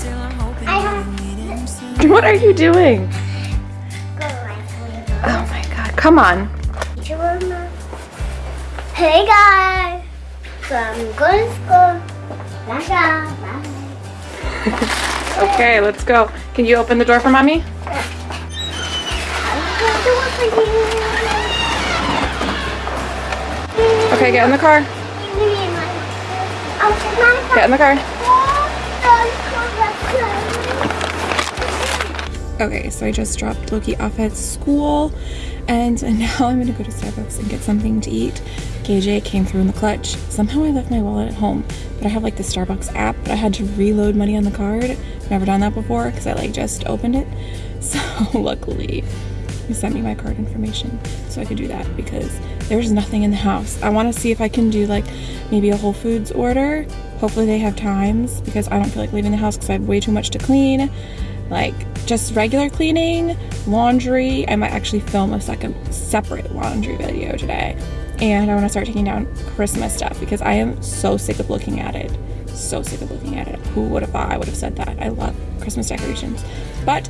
still I'm hoping I we'll don't- meet him. What are you doing? For Oh my god, come on. Hey guys, so I'm going to school. Okay, let's go. Can you open the door for mommy? I'm going to do it for you. Okay, get in the car. Get in the car. Okay, so I just dropped Loki off at school and now I'm gonna go to Starbucks and get something to eat. KJ came through in the clutch. Somehow I left my wallet at home, but I have like the Starbucks app, but I had to reload money on the card. Never done that before because I like just opened it. So luckily he sent me my card information so I could do that because there's nothing in the house. I want to see if I can do like maybe a Whole Foods order. Hopefully they have times because I don't feel like leaving the house because I have way too much to clean. Like just regular cleaning, laundry. I might actually film a second separate laundry video today. And I want to start taking down Christmas stuff because I am so sick of looking at it. So sick of looking at it. Who would have thought I would have said that? I love Christmas decorations. But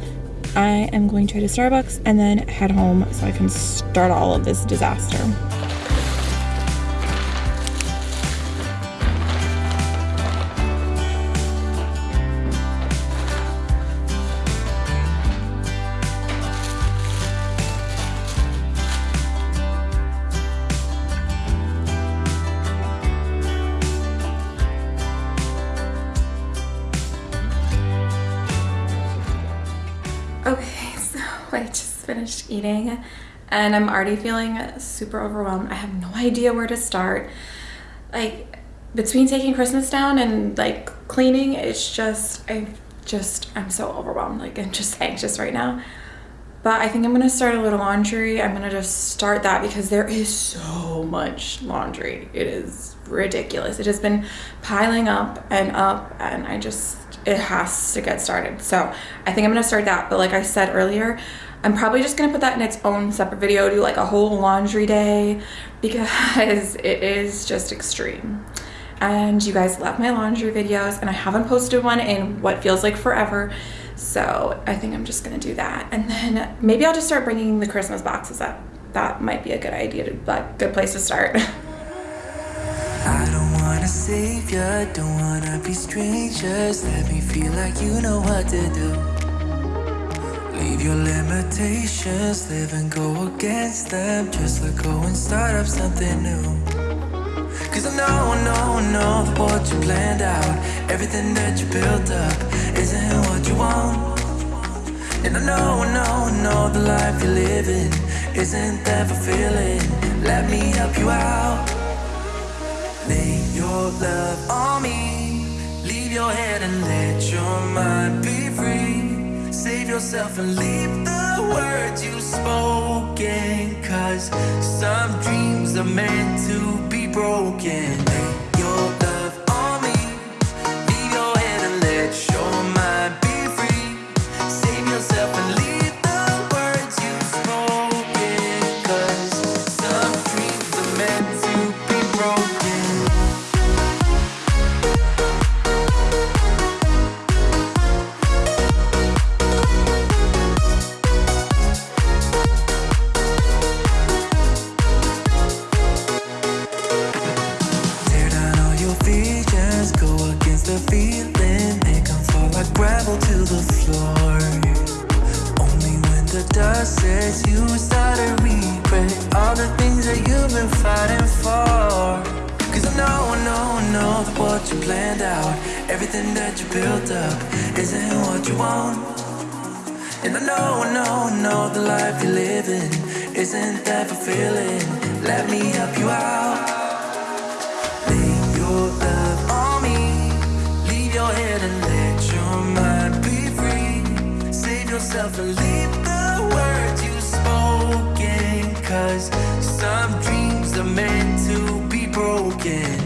I am going to head to Starbucks and then head home so I can start all of this disaster. Finished eating and I'm already feeling super overwhelmed. I have no idea where to start. Like between taking Christmas down and like cleaning, it's just I just I'm so overwhelmed. Like I'm just anxious right now. But I think I'm gonna start a little laundry. I'm gonna just start that because there is so much laundry. It is ridiculous. It has been piling up and up, and I just, it has to get started. So I think I'm gonna start that. But like I said earlier, I'm probably just gonna put that in its own separate video, do like a whole laundry day because it is just extreme and you guys love my laundry videos and I haven't posted one in what feels like forever so I think I'm just gonna do that and then maybe I'll just start bringing the Christmas boxes up that might be a good idea to like good place to start ya, don't wanna be strangers. Let me feel like you know what to do. Leave your limitations, live and go against them. Just let go and start up something new. Cause I know, I know, I know that what you planned out, everything that you built up, isn't what you want. And I know, I know, I know the life you're living isn't that fulfilling. Let me help you out. Lay your love on me. Leave your head and let your mind be free. Save yourself and leave the words you spoken. Cause some dreams are meant to be broken. Your love on me. Leave your head and yourself and leave the words you spoken. Cause some dreams are meant to be broken.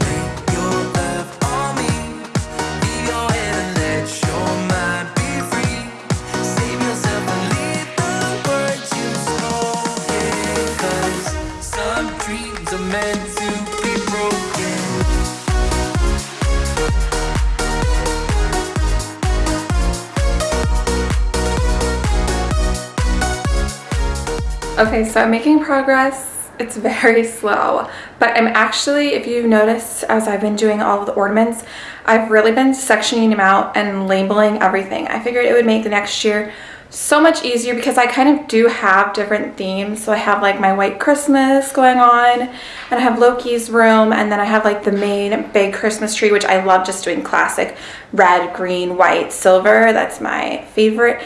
Okay, so I'm making progress. It's very slow, but I'm actually, if you notice, as I've been doing all of the ornaments, I've really been sectioning them out and labeling everything. I figured it would make the next year so much easier because I kind of do have different themes. So I have like my white Christmas going on and I have Loki's room and then I have like the main big Christmas tree, which I love just doing classic red, green, white, silver. That's my favorite.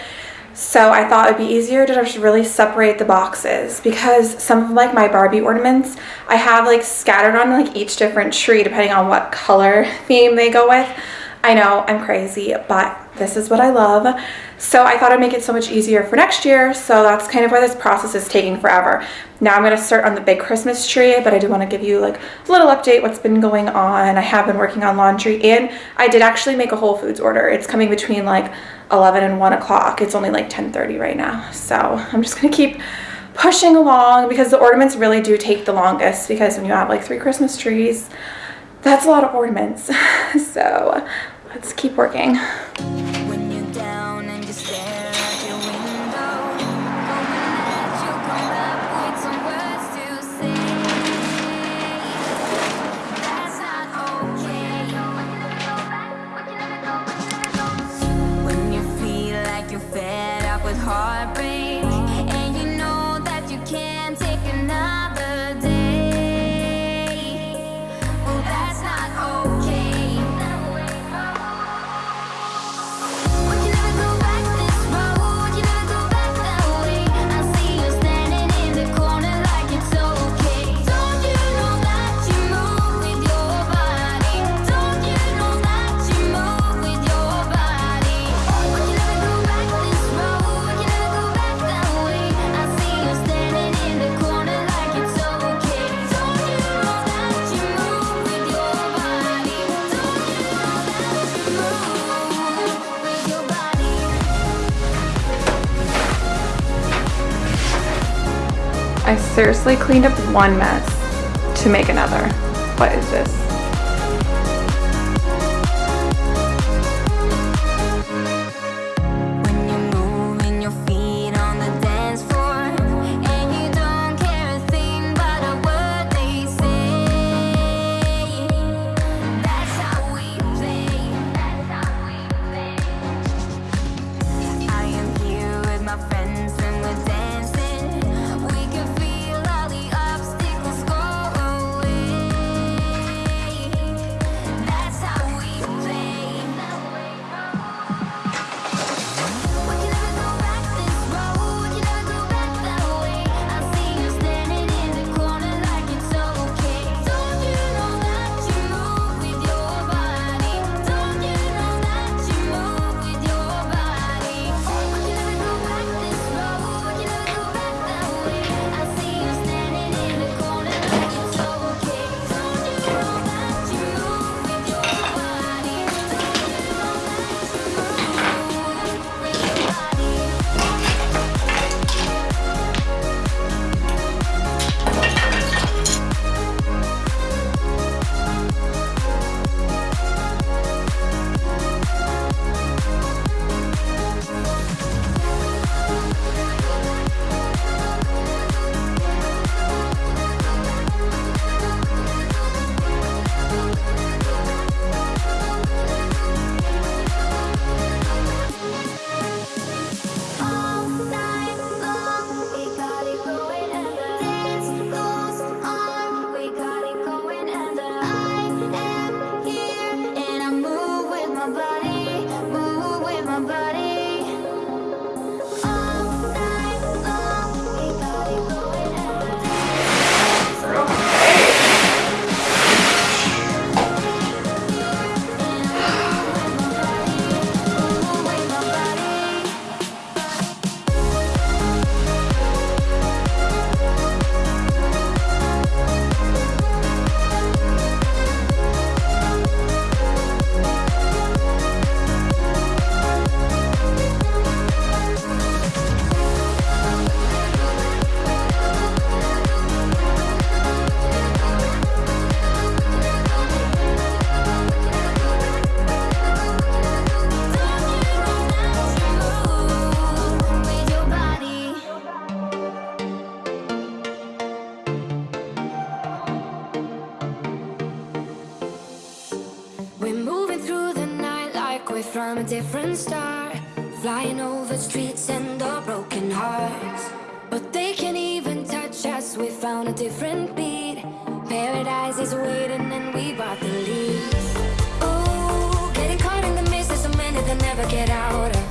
So I thought it'd be easier to just really separate the boxes because some of like my Barbie ornaments I have like scattered on like each different tree depending on what color theme they go with. I know I'm crazy, but this is what I love. So I thought I'd make it so much easier for next year. So that's kind of why this process is taking forever. Now I'm gonna start on the big Christmas tree, but I do wanna give you like a little update what's been going on. I have been working on laundry and I did actually make a Whole Foods order. It's coming between like 11 and 1 o'clock. It's only like 10.30 right now. So I'm just gonna keep pushing along because the ornaments really do take the longest because when you have like three Christmas trees, that's a lot of ornaments. so let's keep working. I seriously cleaned up one mess to make another. What is this? From a different star, flying over streets and our broken hearts. But they can't even touch us, we found a different beat. Paradise is waiting and we bought the leaves. Ooh, getting caught in the mist, there's so many that never get out of.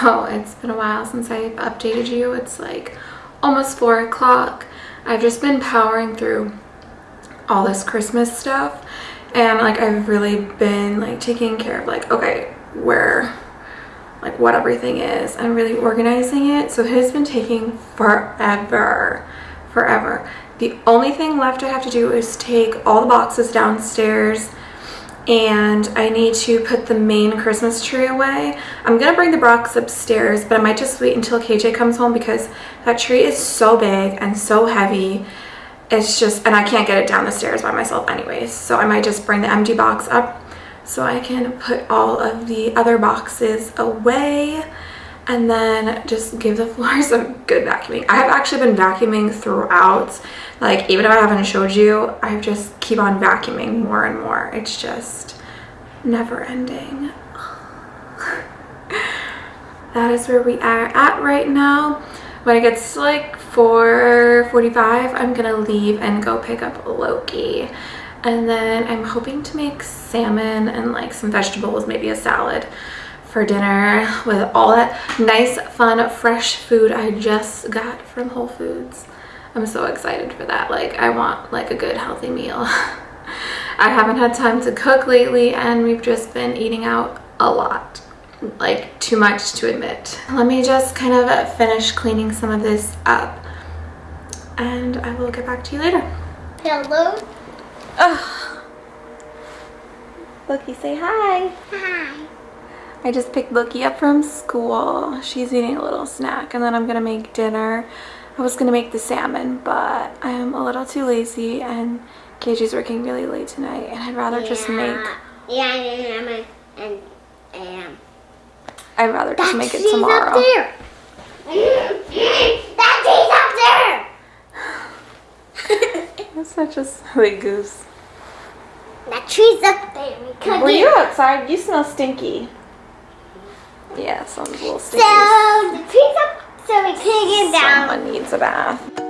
So it's been a while since I've updated you. It's like almost four o'clock. I've just been powering through all this Christmas stuff and like I've really been like taking care of like okay where like what everything is and really organizing it so it has been taking forever forever the only thing left I have to do is take all the boxes downstairs and I need to put the main Christmas tree away. I'm gonna bring the box upstairs, but I might just wait until KJ comes home because that tree is so big and so heavy. It's just, and I can't get it down the stairs by myself anyways. So I might just bring the empty box up so I can put all of the other boxes away and then just give the floor some good vacuuming. I have actually been vacuuming throughout. Like even if I haven't showed you, I just keep on vacuuming more and more. It's just never ending. that is where we are at right now. When it gets like 4.45, I'm gonna leave and go pick up Loki. And then I'm hoping to make salmon and like some vegetables, maybe a salad for dinner with all that nice, fun, fresh food I just got from Whole Foods. I'm so excited for that. Like I want like a good healthy meal. I haven't had time to cook lately and we've just been eating out a lot. Like too much to admit. Let me just kind of finish cleaning some of this up and I will get back to you later. Hello. Ugh. Loki, say hi. Hi. I just picked Loki up from school. She's eating a little snack and then I'm gonna make dinner. I was gonna make the salmon, but I'm a little too lazy and KJ's working really late tonight and I'd rather just make Yeah, yeah, yeah, and and I'd rather just make it tree's tomorrow. Up there. that up there! That's such a silly goose. tree's up there. That tree's up there. We Were you outside? You smell stinky. Yeah, a little stinky. So the up, so we can get down. Someone needs a bath.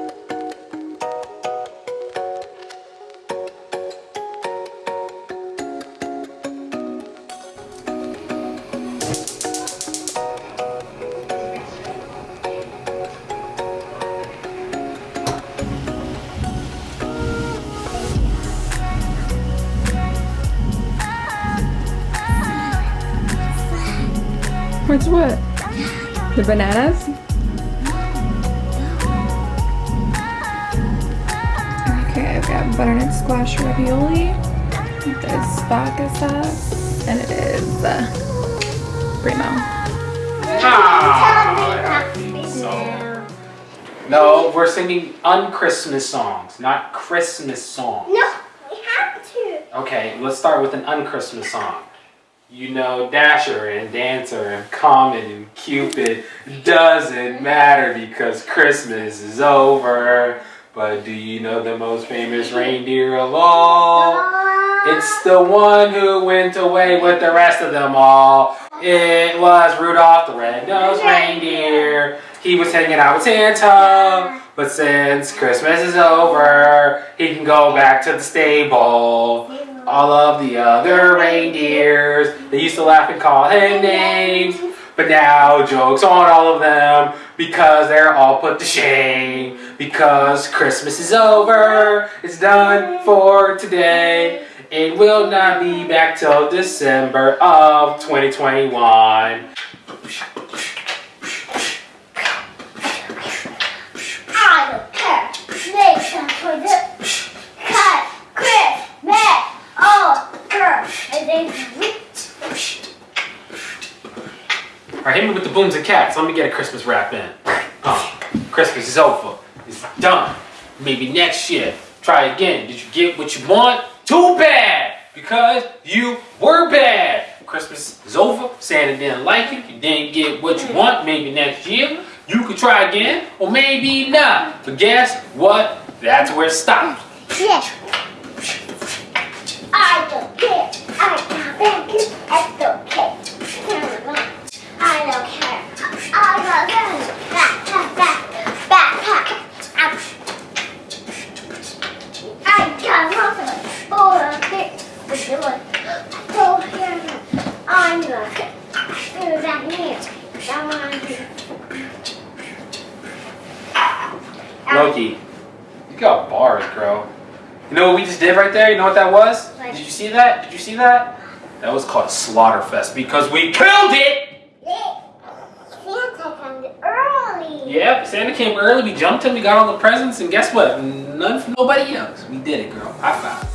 The bananas? Okay, I've got butternut squash ravioli. There's vodka sauce, and it is uh, primo. No, we're singing unchristmas songs, not Christmas songs. No, we have to. Okay, let's start with an unchristmas song. You know, Dasher and Dancer and Comet and Cupid doesn't matter because Christmas is over. But do you know the most famous reindeer of all? It's the one who went away with the rest of them all. It was Rudolph the Red-Nosed Reindeer. He was hanging out with Santa, but since Christmas is over, he can go back to the stable. All of the other reindeers, they used to laugh and call him names, but now jokes on all of them because they're all put to shame. Because Christmas is over, it's done for today. It will not be back till December of 2021. I don't care. Nation for the cut, Christmas. Oh, Alright, hit me with the booms and cats. Let me get a Christmas wrap in. Oh, Christmas is over. It's done. Maybe next year. Try again. Did you get what you want? Too bad! Because you were bad. Christmas is over. Santa didn't like you. You didn't get what you want. Maybe next year. You could try again, or maybe not. But guess what? That's where it stops. Yeah. I don't care. I don't care. I don't care. I don't care. I don't care. Back, back, back, back, back. I got nothing. Oh, okay. But you want. Oh, here. I'm gonna do that here. I want to do. Loki, you got bars, bro. You know what we just did right there? You know what that was? What? Did you see that? Did you see that? That was called Slaughterfest because we killed it! Santa comes early. Yep, Santa came early, we jumped him, we got all the presents, and guess what? None for nobody else. We did it, girl. High five.